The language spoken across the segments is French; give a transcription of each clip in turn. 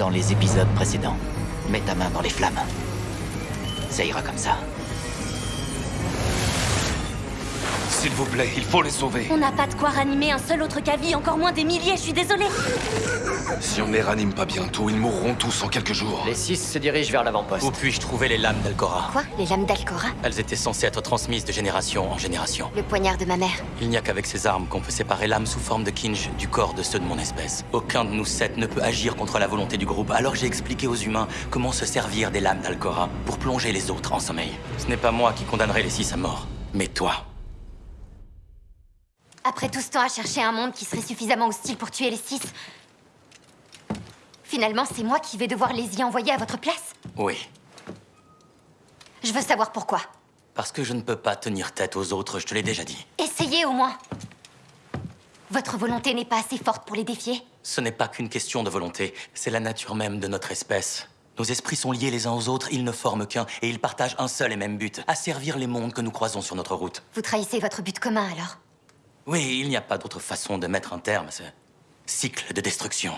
dans les épisodes précédents. Mets ta main dans les flammes. Ça ira comme ça. S'il vous plaît, il faut les sauver. On n'a pas de quoi ranimer un seul autre Kavi, encore moins des milliers, je suis désolée. Si on ne les ranime pas bientôt, ils mourront tous en quelques jours. Les six se dirigent vers l'avant-poste. Où puis-je trouver les lames d'Alcora Quoi Les lames d'Alcora Elles étaient censées être transmises de génération en génération. Le poignard de ma mère. Il n'y a qu'avec ces armes qu'on peut séparer l'âme sous forme de kinj du corps de ceux de mon espèce. Aucun de nous sept ne peut agir contre la volonté du groupe, alors j'ai expliqué aux humains comment se servir des lames d'Alcora pour plonger les autres en sommeil. Ce n'est pas moi qui condamnerai les six à mort, mais toi. Après tout ce temps à chercher un monde qui serait suffisamment hostile pour tuer les six, finalement, c'est moi qui vais devoir les y envoyer à votre place Oui, Je veux savoir pourquoi. parce que je ne peux pas tenir tête aux autres, je te l'ai déjà dit. Essayez au moins. Votre volonté n'est pas assez forte pour les défier Ce n'est pas qu'une question de volonté, c'est la nature même de notre espèce. Nos esprits sont liés les uns aux autres, ils ne forment qu'un, et ils partagent un seul et même but, asservir les mondes que nous croisons sur notre route. Vous trahissez votre but commun alors Oui, il n'y a pas d'autre façon de mettre un terme à ce cycle de destruction.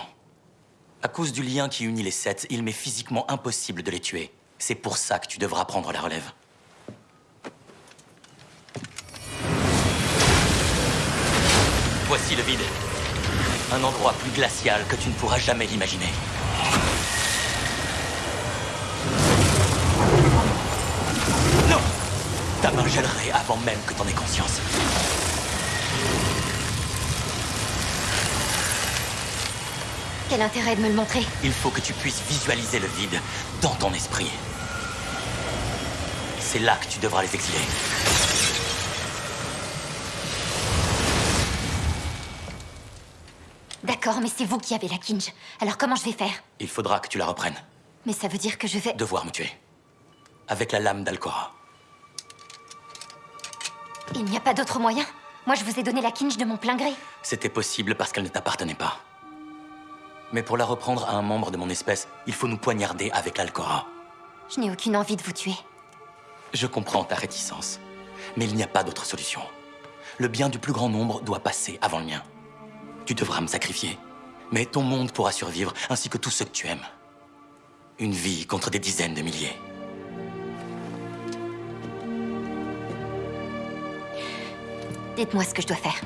À cause du lien qui unit les sept, il m'est physiquement impossible de les tuer. C'est pour ça que tu devras prendre la relève. Voici le vide. Un endroit plus glacial que tu ne pourras jamais l'imaginer. Non Ta main gèlerait avant même que t'en aies conscience. Quel intérêt de me le montrer Il faut que tu puisses visualiser le vide dans ton esprit. C'est là que tu devras les exiler. D'accord, mais c'est vous qui avez la Kinj. Alors comment je vais faire Il faudra que tu la reprennes. Mais ça veut dire que je vais... Devoir me tuer. Avec la lame d'Alcora. Il n'y a pas d'autre moyen? Moi, je vous ai donné la Kinj de mon plein gré. C'était possible parce qu'elle ne t'appartenait pas. Mais pour la reprendre à un membre de mon espèce, il faut nous poignarder avec l'Alcora. Je n'ai aucune envie de vous tuer. Je comprends ta réticence. Mais il n'y a pas d'autre solution. Le bien du plus grand nombre doit passer avant le mien. Tu devras me sacrifier. Mais ton monde pourra survivre, ainsi que tous ceux que tu aimes. Une vie contre des dizaines de milliers. Dites-moi ce que je dois faire.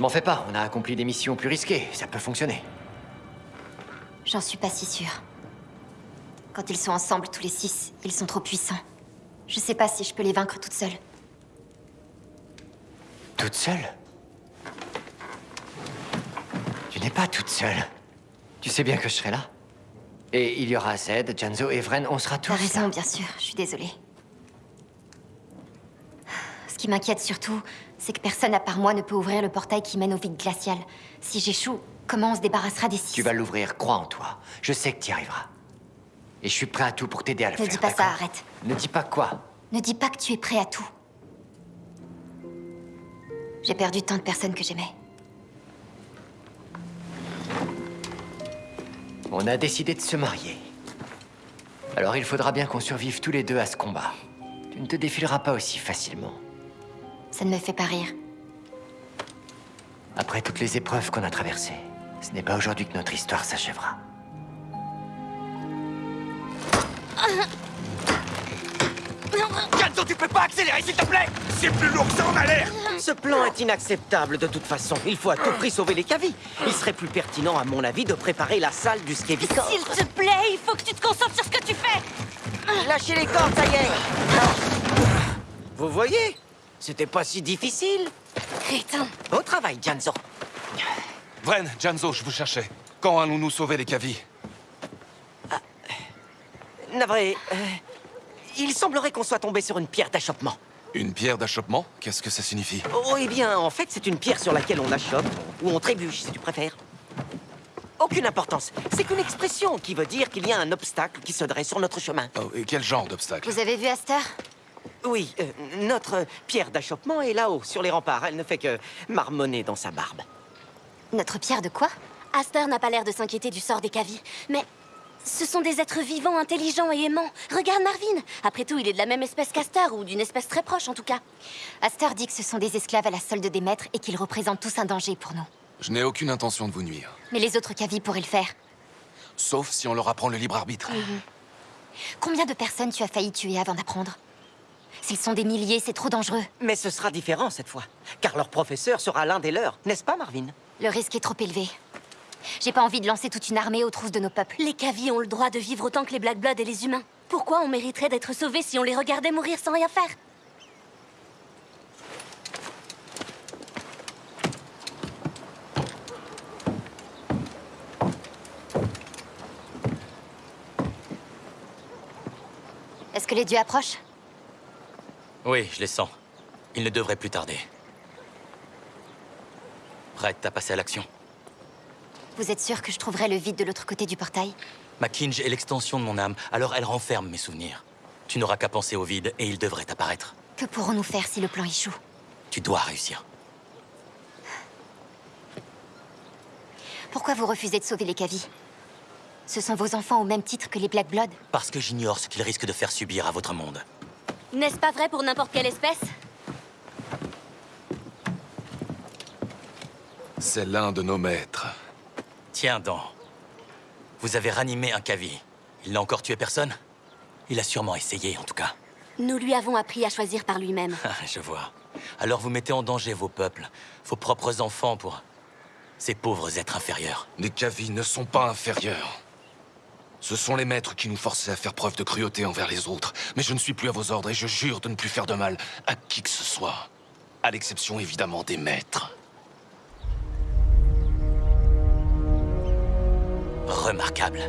Je m'en fais pas, on a accompli des missions plus risquées, ça peut fonctionner. J'en suis pas si sûre. Quand ils sont ensemble, tous les six, ils sont trop puissants. Je sais pas si je peux les vaincre toute seule. Toute seule Tu n'es pas toute seule. Tu sais bien que je serai là. Et il y aura Zed, Janzo et Vren, on sera tous T'as raison, là. bien sûr. Je suis désolée. Ce qui m'inquiète surtout, c'est que personne à part moi ne peut ouvrir le portail qui mène au vide glacial. Si j'échoue, comment on se débarrassera des six Tu vas l'ouvrir, crois en toi. Je sais que tu y arriveras. Et je suis prêt à tout pour t'aider à le Ne faire. dis pas ça, arrête. Ne dis pas quoi Ne dis pas que tu es prêt à tout. J'ai perdu tant de personnes que j'aimais. On a décidé de se marier. Alors il faudra bien qu'on survive tous les deux à ce combat. Tu ne te défileras pas aussi facilement. Ça ne me fait pas rire. Après toutes les épreuves qu'on a traversées, ce n'est pas aujourd'hui que notre histoire s'achèvera. Janzo, tu peux pas accélérer, s'il te plaît C'est plus lourd que ça en a l'air Ce plan est inacceptable de toute façon. Il faut à tout prix sauver les cavies. Il serait plus pertinent, à mon avis, de préparer la salle du Skevicor. S'il te plaît, il faut que tu te concentres sur ce que tu fais Lâchez les cordes, ça y est Vous voyez? C'était pas si difficile. Crétin Au travail, Janzo. Vren, Janzo, je vous cherchais. Quand allons-nous sauver les cavies Navré, euh, il semblerait qu'on soit tombé sur une pierre d'achoppement. Une pierre d'achoppement? Qu'est-ce que ça signifie? Oh, eh bien, en fait, c'est une pierre sur laquelle on achoppe, ou on trébuche, si tu préfères. Aucune importance. C'est qu'une expression qui veut dire qu'il y a un obstacle qui se dresse sur notre chemin. Oh, et quel genre d'obstacle? Vous avez vu Aster Oui, euh, notre pierre d'achoppement est là-haut, sur les remparts. Elle ne fait que marmonner dans sa barbe. Notre pierre de quoi? Aster n'a pas l'air de s'inquiéter du sort des cavies, mais Ce sont des êtres vivants, intelligents et aimants. Regarde Marvin. Après tout, il est de la même espèce qu'Aster, ou d'une espèce très proche en tout cas. Aster dit que ce sont des esclaves à la solde des maîtres et qu'ils représentent tous un danger pour nous. Je n'ai aucune intention de vous nuire. Mais les autres Kavi pourraient le faire. Sauf si on leur apprend le libre arbitre. Combien de personnes tu as failli tuer avant d'apprendre? S'ils sont des milliers, c'est trop dangereux. Mais ce sera différent cette fois, car leur professeur sera l'un des leurs, n'est-ce pas, Marvin? Le risque est trop élevé. J'ai pas envie de lancer toute une armée aux trousses de nos peuples. Les Kavi ont le droit de vivre autant que les Black Blood et les humains. Pourquoi on mériterait d'être sauvés si on les regardait mourir sans rien faire? Est-ce que les dieux approchent? Oui, je les sens. Il ne devrait plus tarder. Prête à passer à l'action Vous êtes sûr que je trouverai le vide de l'autre côté du portail? Ma Kinj est l'extension de mon âme, alors elle renferme mes souvenirs. Tu n'auras qu'à penser au vide et il devrait apparaître. Que pourrons-nous faire si le plan échoue? Tu dois réussir. Pourquoi vous refusez de sauver les Kavi Ce sont vos enfants au même titre que les Black Blood? Parce que j'ignore ce qu'ils risquent de faire subir à votre monde. N'est-ce pas vrai pour n'importe quelle espèce? C'est l'un de nos maîtres. Tiens donc. Vous avez ranimé un Kavi. Il n'a encore tué personne? Il a sûrement essayé, en tout cas. Nous lui avons appris à choisir par lui-même. Ah, Je vois. Alors vous mettez en danger vos peuples, vos propres enfants pour... ces pauvres êtres inférieurs. Les Kavi ne sont pas inférieurs. Ce sont les maîtres qui nous forçaient à faire preuve de cruauté envers les autres. Mais je ne suis plus à vos ordres et je jure de ne plus faire de mal à qui que ce soit. À l'exception évidemment des maîtres. Remarquable.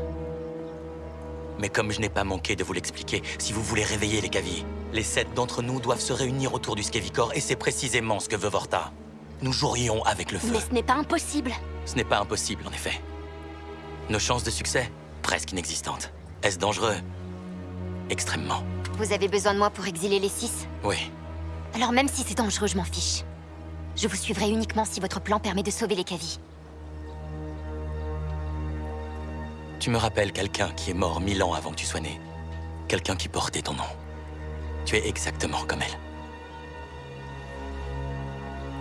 Mais comme je n'ai pas manqué de vous l'expliquer, si vous voulez réveiller les Kavi, les sept d'entre nous doivent se réunir autour du Skevicor et c'est précisément ce que veut Vorta. Nous jouerions avec le feu. Mais ce n'est pas impossible. Ce n'est pas impossible, en effet. Nos chances de succès Presque inexistantes. Est-ce dangereux? Extrêmement. Vous avez besoin de moi pour exiler les six? Oui. Alors même si c'est dangereux, je m'en fiche. Je vous suivrai uniquement si votre plan permet de sauver les Kavi. Tu me rappelles quelqu'un qui est mort mille ans avant que tu sois né. Quelqu'un qui portait ton nom. Tu es exactement comme elle.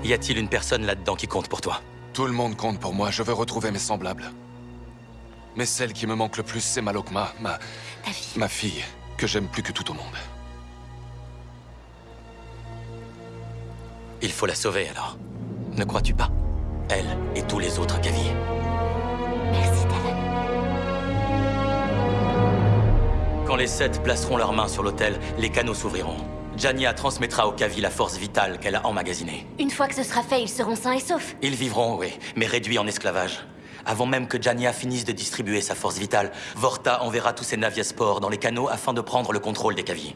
Y a-t-il une personne là-dedans qui compte pour toi? Tout le monde compte pour moi, je veux retrouver mes semblables. Mais celle qui me manque le plus, c'est Malokma, ma... Ta fille. ma fille, que j'aime plus que tout au monde. Il faut la sauver alors. Ne crois-tu pas? Elle et tous les autres Kavi. Merci, Talon. Quand les sept placeront leurs mains sur l'autel, les canaux s'ouvriront. Jania transmettra aux Kavi la force vitale qu'elle a emmagasinée. Une fois que ce sera fait, ils seront sains et saufs. Ils vivront, oui, mais réduits en esclavage. Avant même que Jania finisse de distribuer sa force vitale, Vorta enverra tous ses naviaspores dans les canaux afin de prendre le contrôle des Kavi.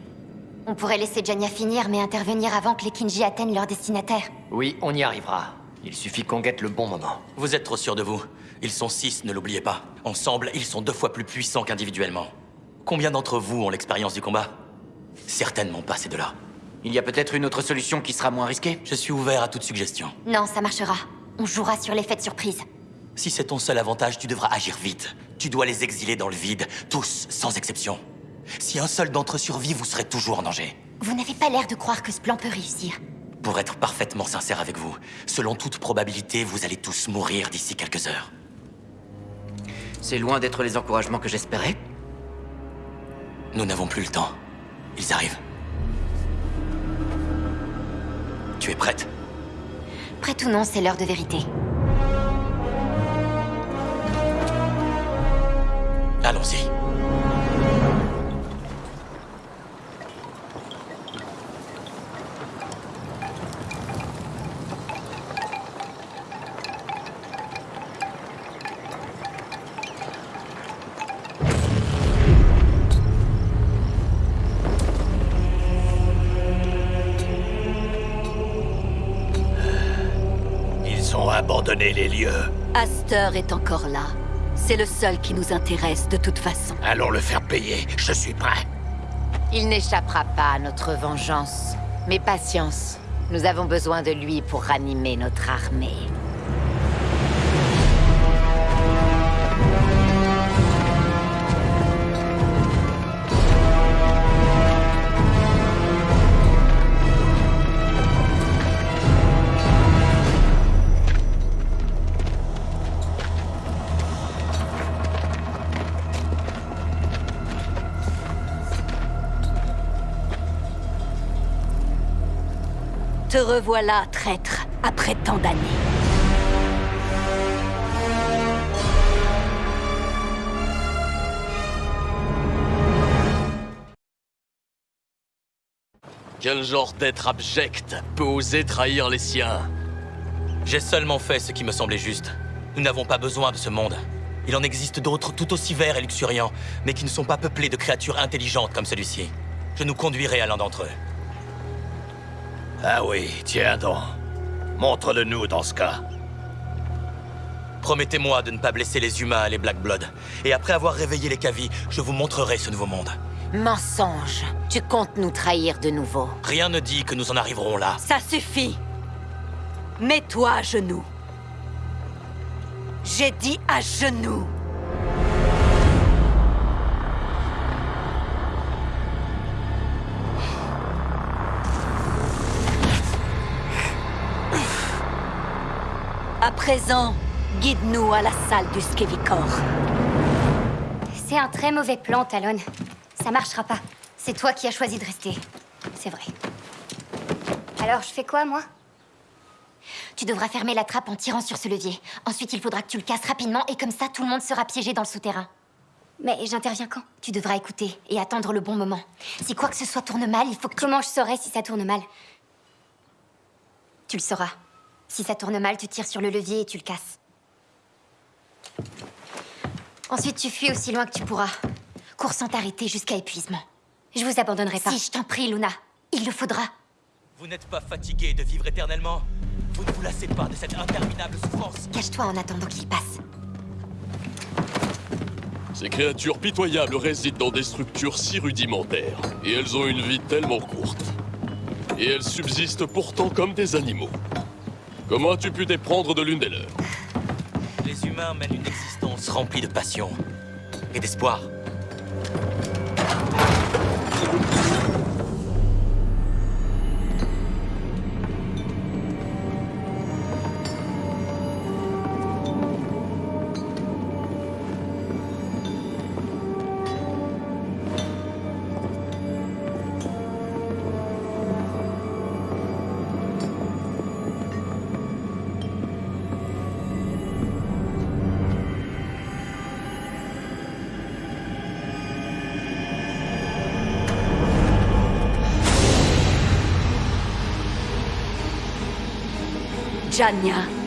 On pourrait laisser Jania finir, mais intervenir avant que les Kinji atteignent leur destinataire. Oui, on y arrivera. Il suffit qu'on guette le bon moment. Vous êtes trop sûr de vous. Ils sont six, ne l'oubliez pas. Ensemble, ils sont deux fois plus puissants qu'individuellement. Combien d'entre vous ont l'expérience du combat? Certainement pas ces deux-là. Il y a peut-être une autre solution qui sera moins risquée Je suis ouvert à toute suggestion. Non, ça marchera. On jouera sur l'effet de surprise. Si c'est ton seul avantage, tu devras agir vite. Tu dois les exiler dans le vide, tous, sans exception. Si un seul d'entre eux survit, vous serez toujours en danger. Vous n'avez pas l'air de croire que ce plan peut réussir. Pour être parfaitement sincère avec vous, selon toute probabilité, vous allez tous mourir d'ici quelques heures. C'est loin d'être les encouragements que j'espérais. Nous n'avons plus le temps. Ils arrivent. Tu es prête? Prêt ou non, c'est l'heure de vérité. Allons-y. Ils ont abandonné les lieux. Aster est encore là. C'est le seul qui nous intéresse de toute façon. Allons le faire payer. Je suis prêt. Il n'échappera pas à notre vengeance. Mais patience, nous avons besoin de lui pour ranimer notre armée. Te revoilà, traître, après tant d'années. Quel genre d'être abject peut oser trahir les siens? J'ai seulement fait ce qui me semblait juste. Nous n'avons pas besoin de ce monde. Il en existe d'autres tout aussi verts et luxuriants, mais qui ne sont pas peuplés de créatures intelligentes comme celui-ci. Je nous conduirai à l'un d'entre eux. Ah oui, tiens donc. Montre-le-nous dans ce cas. Promettez-moi de ne pas blesser les humains et les Black Blood. Et après avoir réveillé les Kavi, je vous montrerai ce nouveau monde. Mensonge. Tu comptes nous trahir de nouveau. Rien ne dit que nous en arriverons là. Ça suffit Mets-toi à genoux. J'ai dit à genoux présent, guide-nous à la salle du Skevikor. C'est un très mauvais plan, Talon. Ça marchera pas. C'est toi qui as choisi de rester. C'est vrai. Alors, je fais quoi, moi? Tu devras fermer la trappe en tirant sur ce levier. Ensuite, il faudra que tu le casses rapidement et comme ça, tout le monde sera piégé dans le souterrain. Mais j'interviens quand? Tu devras écouter et attendre le bon moment. Si quoi que ce soit tourne mal, il faut que... Comment je saurais si ça tourne mal? Tu le sauras. Si ça tourne mal, tu tires sur le levier et tu le casses. Ensuite, tu fuis aussi loin que tu pourras. Cours sans t'arrêter jusqu'à épuisement. Je vous abandonnerai pas. Si, je t'en prie, Luna. Il le faudra. Vous n'êtes pas fatigué de vivre éternellement Vous ne vous lassez pas de cette interminable souffrance Cache-toi en attendant qu'il passe. Ces créatures pitoyables résident dans des structures si rudimentaires, et elles ont une vie tellement courte. Et elles subsistent pourtant comme des animaux. Comment as-tu pu t'éprendre de l'une des leurs? Les humains mènent une existence remplie de passion et d'espoir. Janya.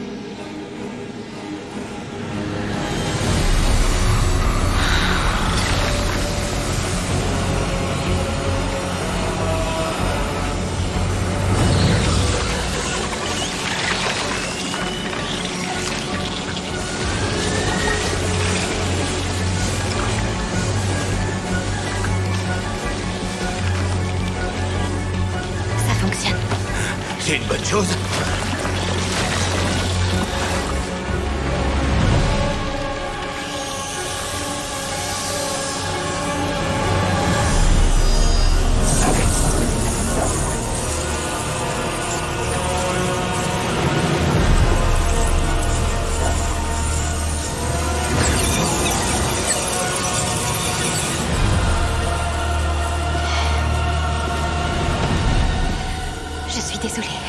Je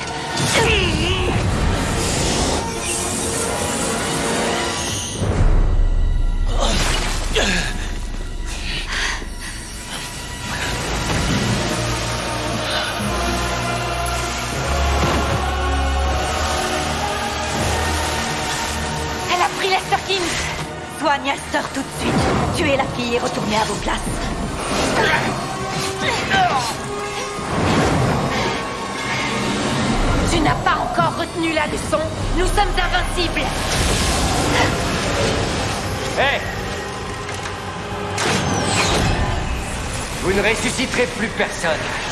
plus personne.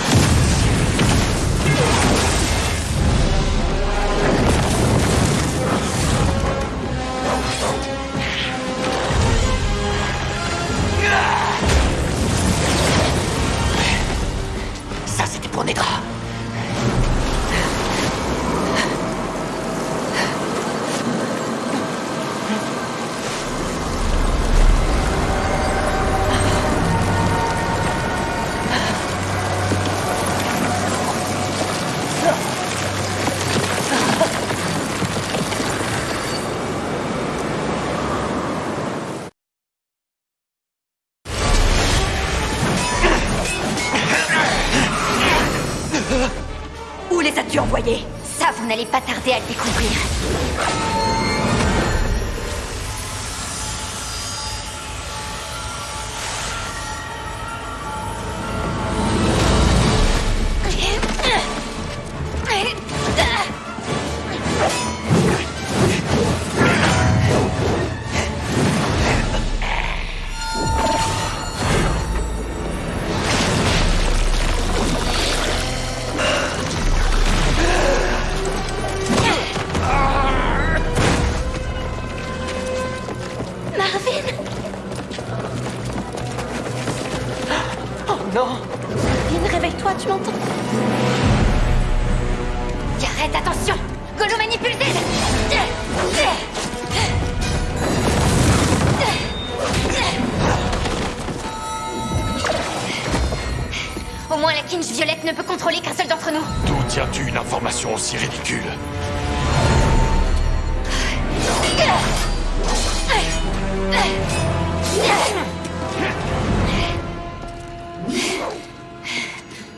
Tiens-tu une information aussi ridicule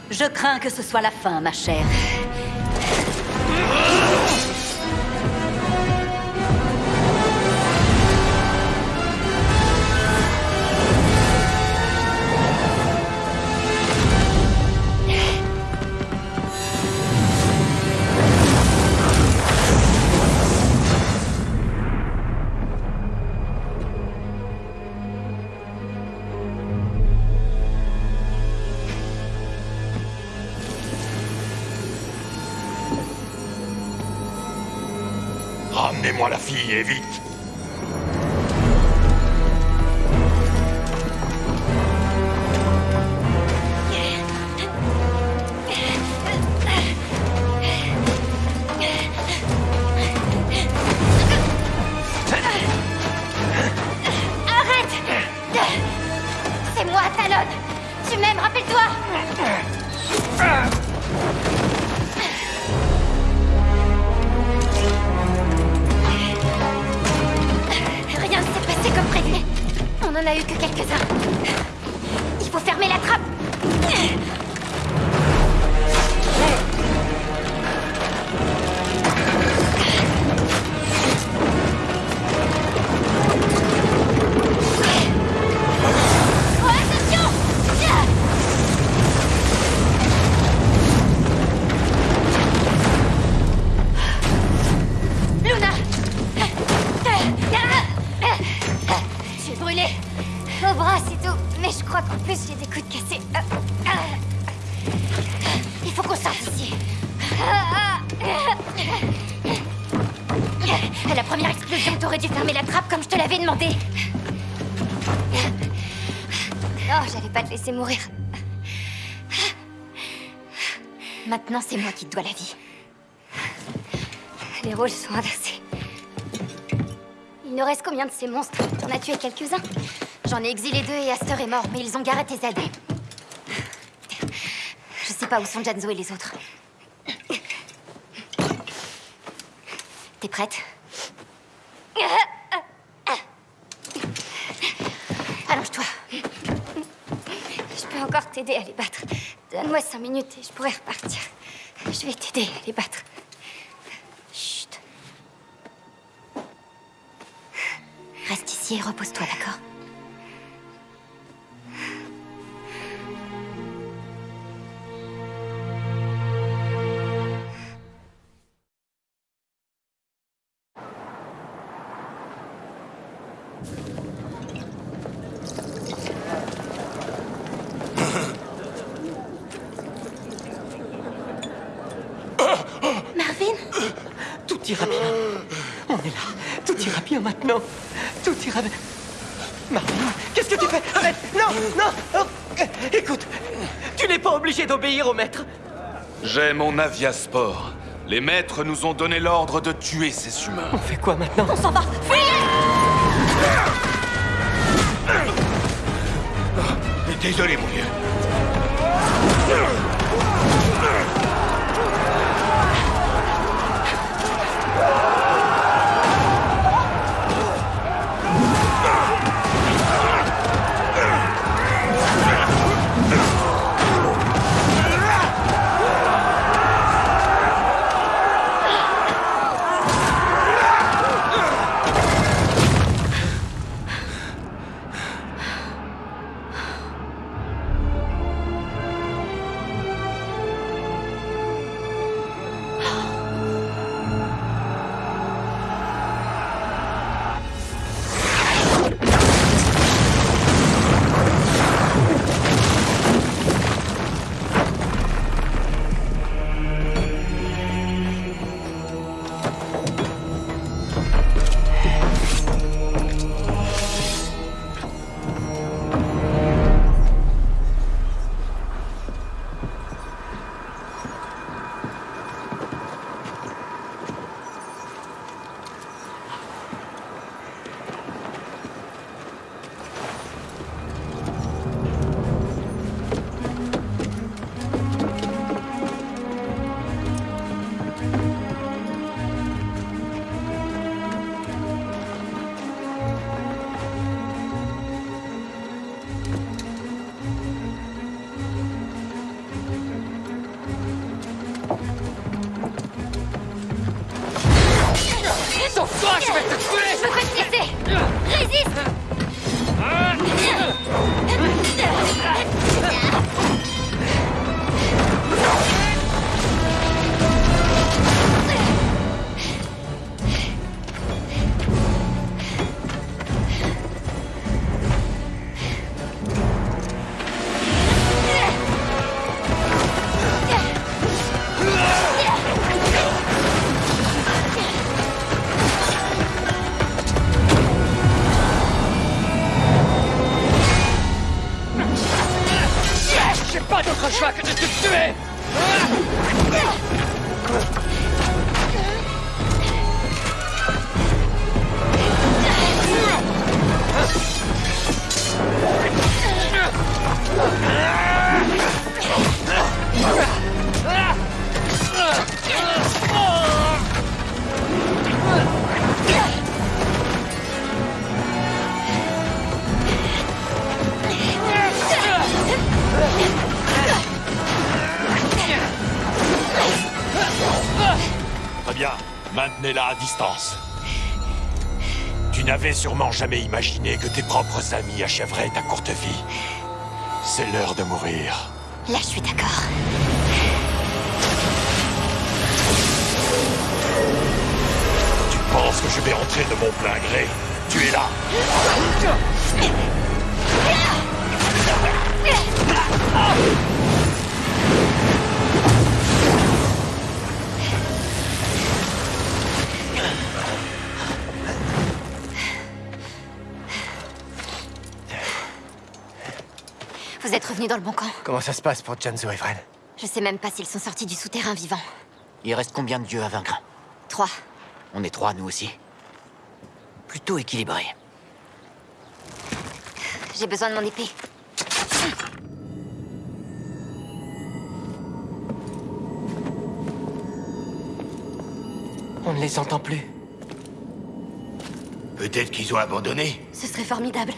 Je crains que ce soit la fin, ma chère. Et vite en a eu que quelques-uns. Qui te dois la vie. Les rôles sont inversés. Il nous reste combien de ces monstres? T'en as tué quelques-uns? J'en ai exilé deux et Aster est mort, mais ils ont garé tes aides. Je sais pas où sont Janzo et les autres. T'es prête? Allonge-toi. Je peux encore t'aider à les battre. Donne-moi cinq minutes et je pourrai repartir. Je vais t'aider à les battre. Chut. Reste ici et repose-toi, d'accord? D'obéir au maître. J'ai mon aviasport. Les maîtres nous ont donné l'ordre de tuer ces humains. On fait quoi maintenant On s'en va Désolé, mon vieux. Maintenez-la à distance. Tu n'avais sûrement jamais imaginé que tes propres amis achèveraient ta courte vie. C'est l'heure de mourir. Là, je suis d'accord. Tu penses que je vais entrer de mon plein gré? Tu es là Dans le bon camp. Comment ça se passe pour Janzo et Fred? Je sais même pas s'ils sont sortis du souterrain vivants. Il reste combien de dieux à vaincre Trois. On est trois, nous aussi. Plutôt équilibré. J'ai besoin de mon épée. On ne les entend plus. Peut-être qu'ils ont abandonné. Ce serait formidable.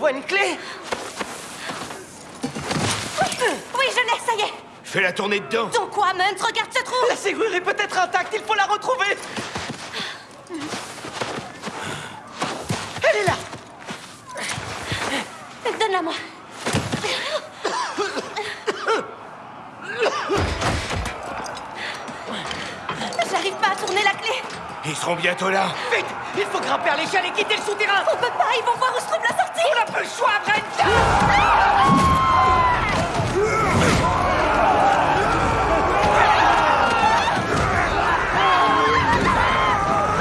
Vois une clé. Oui, je l'ai, ça y est. Fais-la tourner dedans. Donc quoi, Munt Regarde ce trou. La serrure est peut-être intacte, il faut la retrouver Elle est là Donne-la moi J'arrive pas à tourner la clé Ils seront bientôt là. Vite Il faut grimper à l'échelle et quitter le souterrain. On peut pas, ils vont voir où se trouve la sortie. On n'a pas le choix, Brenda.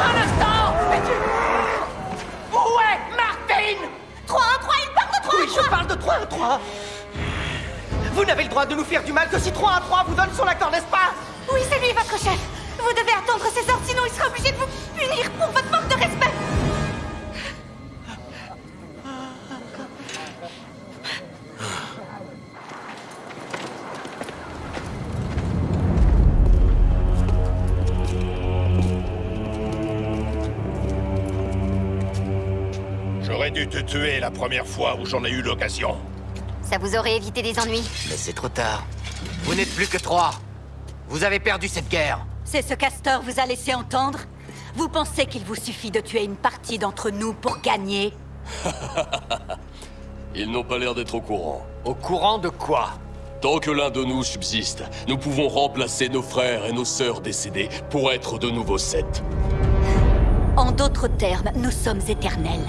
Un instant est Martine? 3 1 3, il part de 3 Oui, je parle de 3 à 3 Vous n'avez le droit de nous faire du mal que si 3 à 3 vous donne son accord, n'est-ce pas? Oui, c'est lui, votre chef Vous devez attendre ses ordres, sinon il sera obligé de vous punir pour votre manque de respect J'aurais dû te tuer la première fois où j'en ai eu l'occasion. Ça vous aurait évité des ennuis. Mais c'est trop tard. Vous n'êtes plus que trois. Vous avez perdu cette guerre. C'est ce Castor vous a laissé entendre Vous pensez qu'il vous suffit de tuer une partie d'entre nous pour gagner Ils n'ont pas l'air d'être au courant. Au courant de quoi Tant que l'un de nous subsiste, nous pouvons remplacer nos frères et nos sœurs décédés pour être de nouveaux sept. En d'autres termes, nous sommes éternels.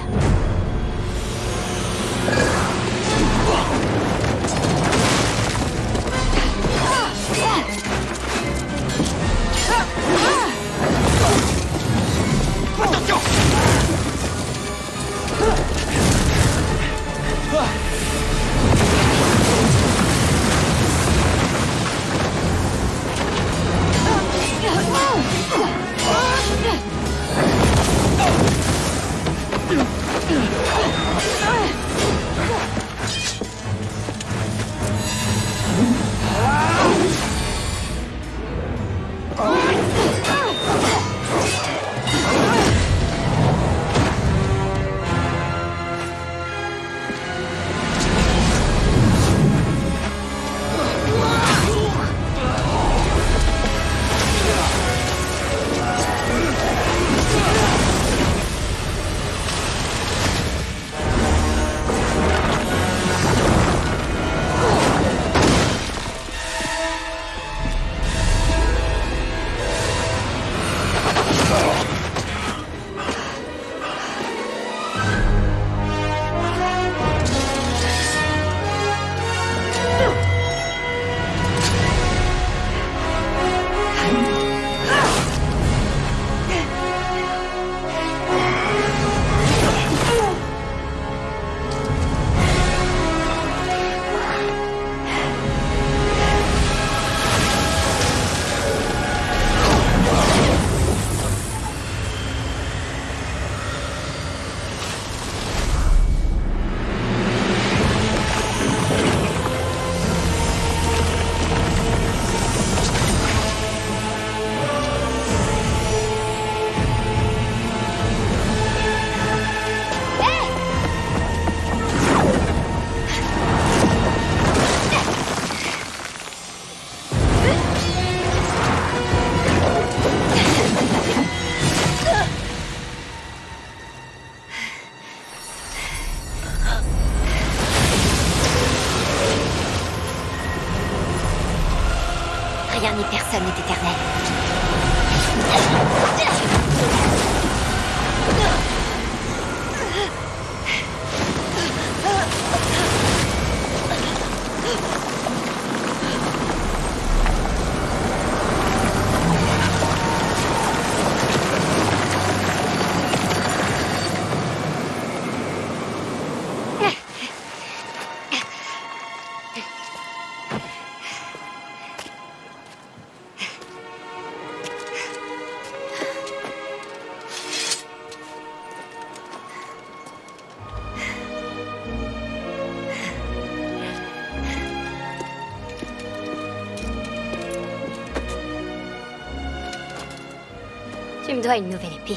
Dois une nouvelle épée.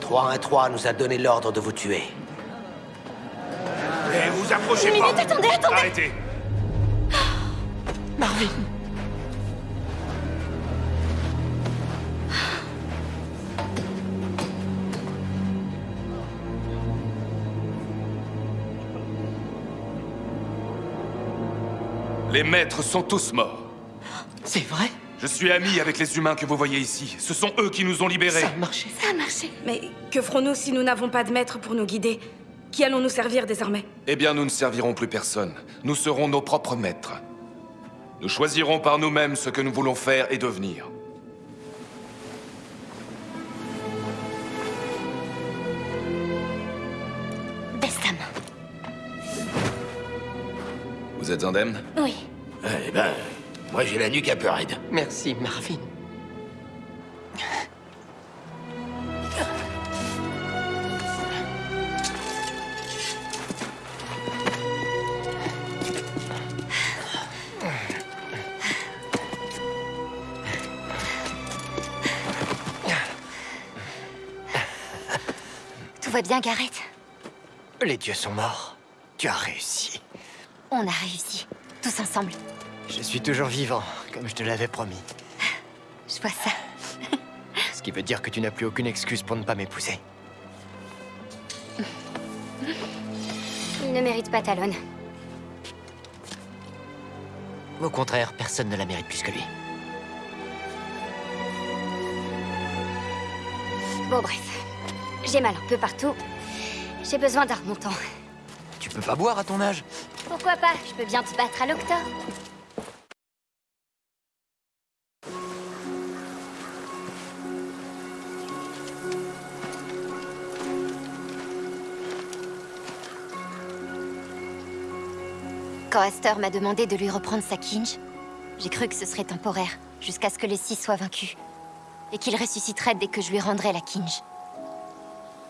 Trois 3 nous a donné l'ordre de vous tuer. Et vous approchez Une pas minute, attendez, attendez Arrêtez Marvin Les maîtres sont tous morts. C'est vrai? Je suis ami avec les humains que vous voyez ici. Ce sont eux qui nous ont libérés. Ça a marché. Ça a marché. Mais que ferons-nous si nous n'avons pas de maître pour nous guider? Qui allons-nous servir désormais? Eh bien, nous ne servirons plus personne. Nous serons nos propres maîtres. Nous choisirons par nous-mêmes ce que nous voulons faire et devenir. Vous êtes indemne Oui. Eh ben, moi j'ai la nuque un peu raide. Merci, Marvin. Tout va bien, Gareth? Les dieux sont morts. Tu as réussi. On a réussi. Tous ensemble. Je suis toujours vivant, comme je te l'avais promis. Je vois ça. Ce qui veut dire que tu n'as plus aucune excuse pour ne pas m'épouser. Il ne mérite pas Talon. Au contraire, personne ne la mérite plus que lui. Bon, bref. J'ai mal un peu partout. J'ai besoin d'un remontant. Tu peux pas boire à ton âge Pourquoi pas? Je peux bien te battre à l'octa. Quand Astor m'a demandé de lui reprendre sa kinge, j'ai cru que ce serait temporaire, jusqu'à ce que les six soient vaincus, et qu'il ressusciterait dès que je lui rendrais la kinge.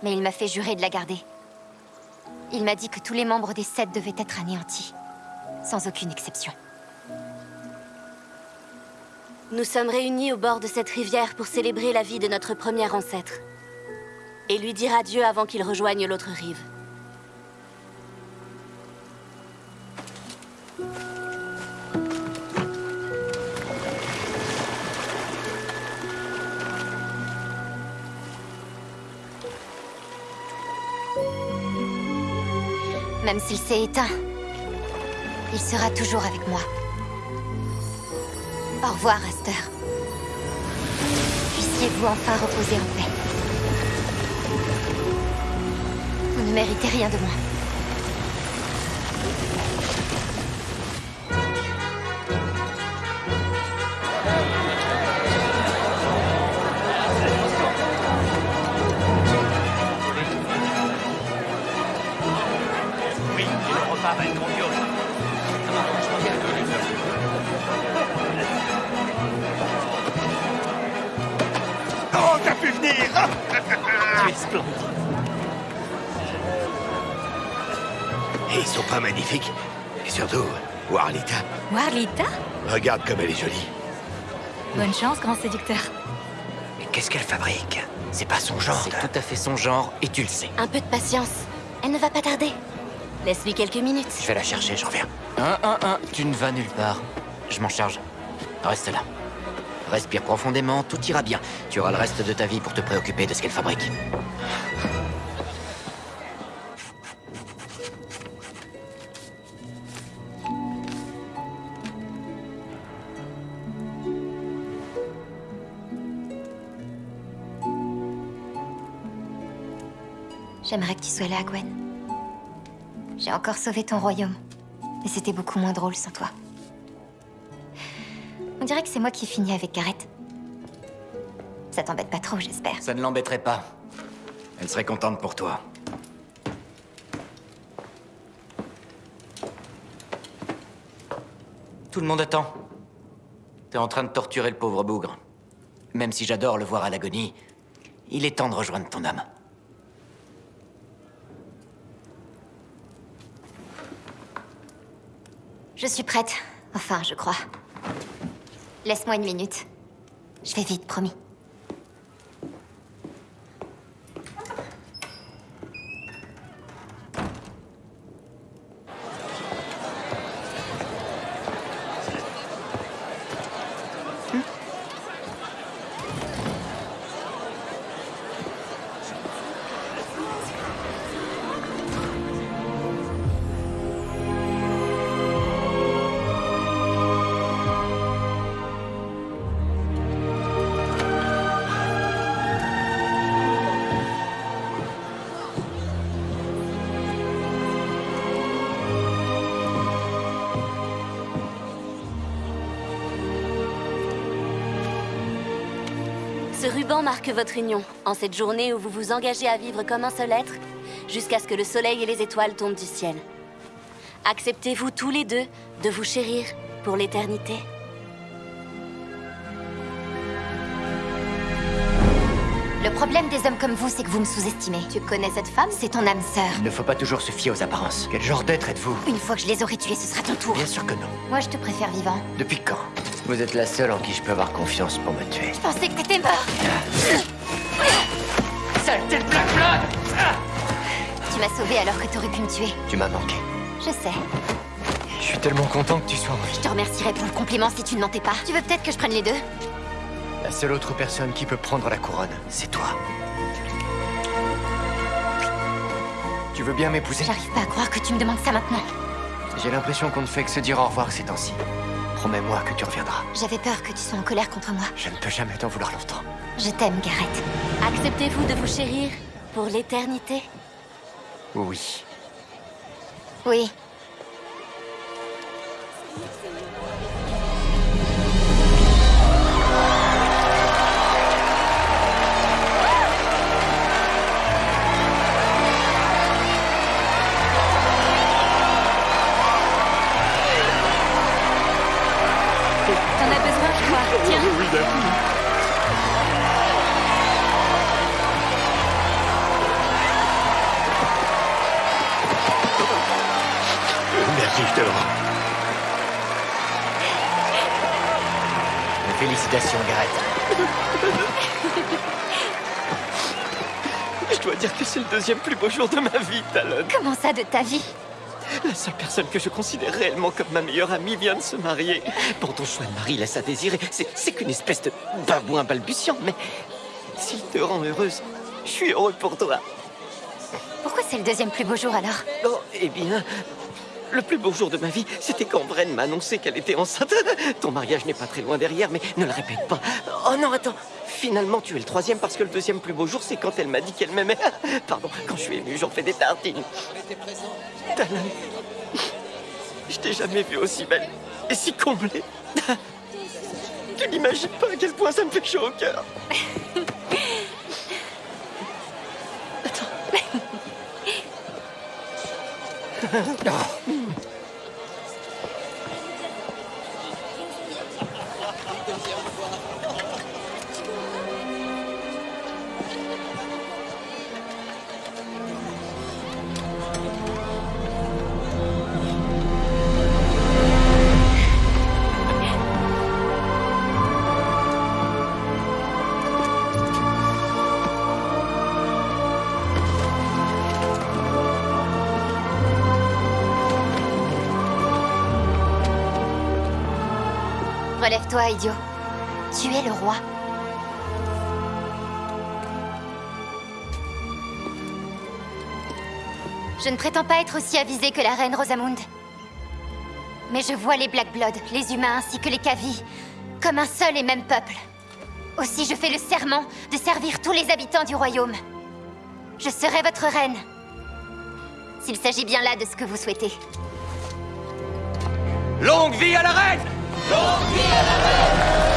Mais il m'a fait jurer de la garder. Il m'a dit que tous les membres des sept devaient être anéantis, sans aucune exception. Nous sommes réunis au bord de cette rivière pour célébrer la vie de notre premier ancêtre. Et lui dire adieu avant qu'il rejoigne l'autre rive. Même s'il s'est éteint, il sera toujours avec moi. Au revoir, Aster. Puissiez-vous enfin reposer en paix. Vous ne méritez rien de moi. Oh, t'as pu venir Tu es splendide. Et ils sont pas magnifiques Et surtout, Warlita, Warlita regarde comme elle est jolie. Bonne chance, grand séducteur. Mais qu'est-ce qu'elle fabrique C'est pas son genre. C'est tout à fait son genre, et tu le sais. Un peu de patience. Elle ne va pas tarder. Laisse-lui quelques minutes. Je vais la chercher, je reviens. Un, un, un, tu ne vas nulle part. Je m'en charge. Reste là. Respire profondément, tout ira bien. Tu auras le reste de ta vie pour te préoccuper de ce qu'elle fabrique. J'aimerais que tu sois là, Gwen. J'ai encore sauvé ton royaume. Mais c'était beaucoup moins drôle sans toi. On dirait que c'est moi qui finis avec Gareth. Ça t'embête pas trop, j'espère. Ça ne l'embêterait pas. Elle serait contente pour toi. Tout le monde attend. T'es en train de torturer le pauvre bougre. Même si j'adore le voir à l'agonie, il est temps de rejoindre ton âme. Je suis prête. Enfin, je crois. Laisse-moi une minute. Je vais vite, promis. Marque votre union, en cette journée où vous vous engagez à vivre comme un seul être, jusqu'à ce que le soleil et les étoiles tombent du ciel. Acceptez-vous tous les deux de vous chérir pour l'éternité Le problème des hommes comme vous, c'est que vous me sous-estimez. Tu connais cette femme? C'est ton âme sœur. Il ne faut pas toujours se fier aux apparences. Quel genre d'être êtes-vous? Une fois que je les aurai tués, ce sera ton tour. Bien sûr que non. Moi, je te préfère vivant. Depuis quand? Vous êtes la seule en qui je peux avoir confiance pour me tuer. Je pensais que t'étais mort Saleté de Black Blood Tu m'as sauvé alors que t'aurais pu me tuer. Tu m'as manqué. Je sais. Je suis tellement content que tu sois en vie. Je te remercierais pour le compliment si tu ne mentais pas. Tu veux peut-être que je prenne les deux? La seule autre personne qui peut prendre la couronne, c'est toi. Tu veux bien m'épouser? J'arrive pas à croire que tu me demandes ça maintenant. J'ai l'impression qu'on ne fait que se dire au revoir ces temps-ci. Promets-moi que tu reviendras. J'avais peur que tu sois en colère contre moi. Je ne peux jamais t'en vouloir longtemps. Je t'aime, Gareth. Acceptez-vous de vous chérir pour l'éternité? Oui. Oui. Tiens. Merci, je te le rends. Félicitations, Gareth. Je dois dire que c'est le deuxième plus beau jour de ma vie, Talon. Comment ça, de ta vie? La seule personne que je considère réellement comme ma meilleure amie vient de se marier. Bon, ton choix de mari laisse à désirer. C'est c'est qu'une espèce de babouin balbutiant, mais s'il te rend heureuse, je suis heureux pour toi. Pourquoi c'est le deuxième plus beau jour alors? Oh, eh bien, le plus beau jour de ma vie, c'était quand Bren m'a annoncé qu'elle était enceinte. Ton mariage n'est pas très loin derrière, mais ne le répète pas. Oh non, attends. Finalement, tu es le troisième parce que le deuxième plus beau jour, c'est quand elle m'a dit qu'elle m'aimait. Pardon, quand je suis ému, j'en fais des tartines. Je t'ai jamais vue aussi belle et si comblée. Tu n'imagines pas à quel point ça me fait chaud au cœur. Relève-toi, idiot. Tu es le roi. Je ne prétends pas être aussi avisée que la reine Rosamund. Mais je vois les Black Blood, les humains ainsi que les Kavi, comme un seul et même peuple. Aussi, je fais le serment de servir tous les habitants du royaume. Je serai votre reine. S'il s'agit bien là de ce que vous souhaitez. Longue vie à la reine Longue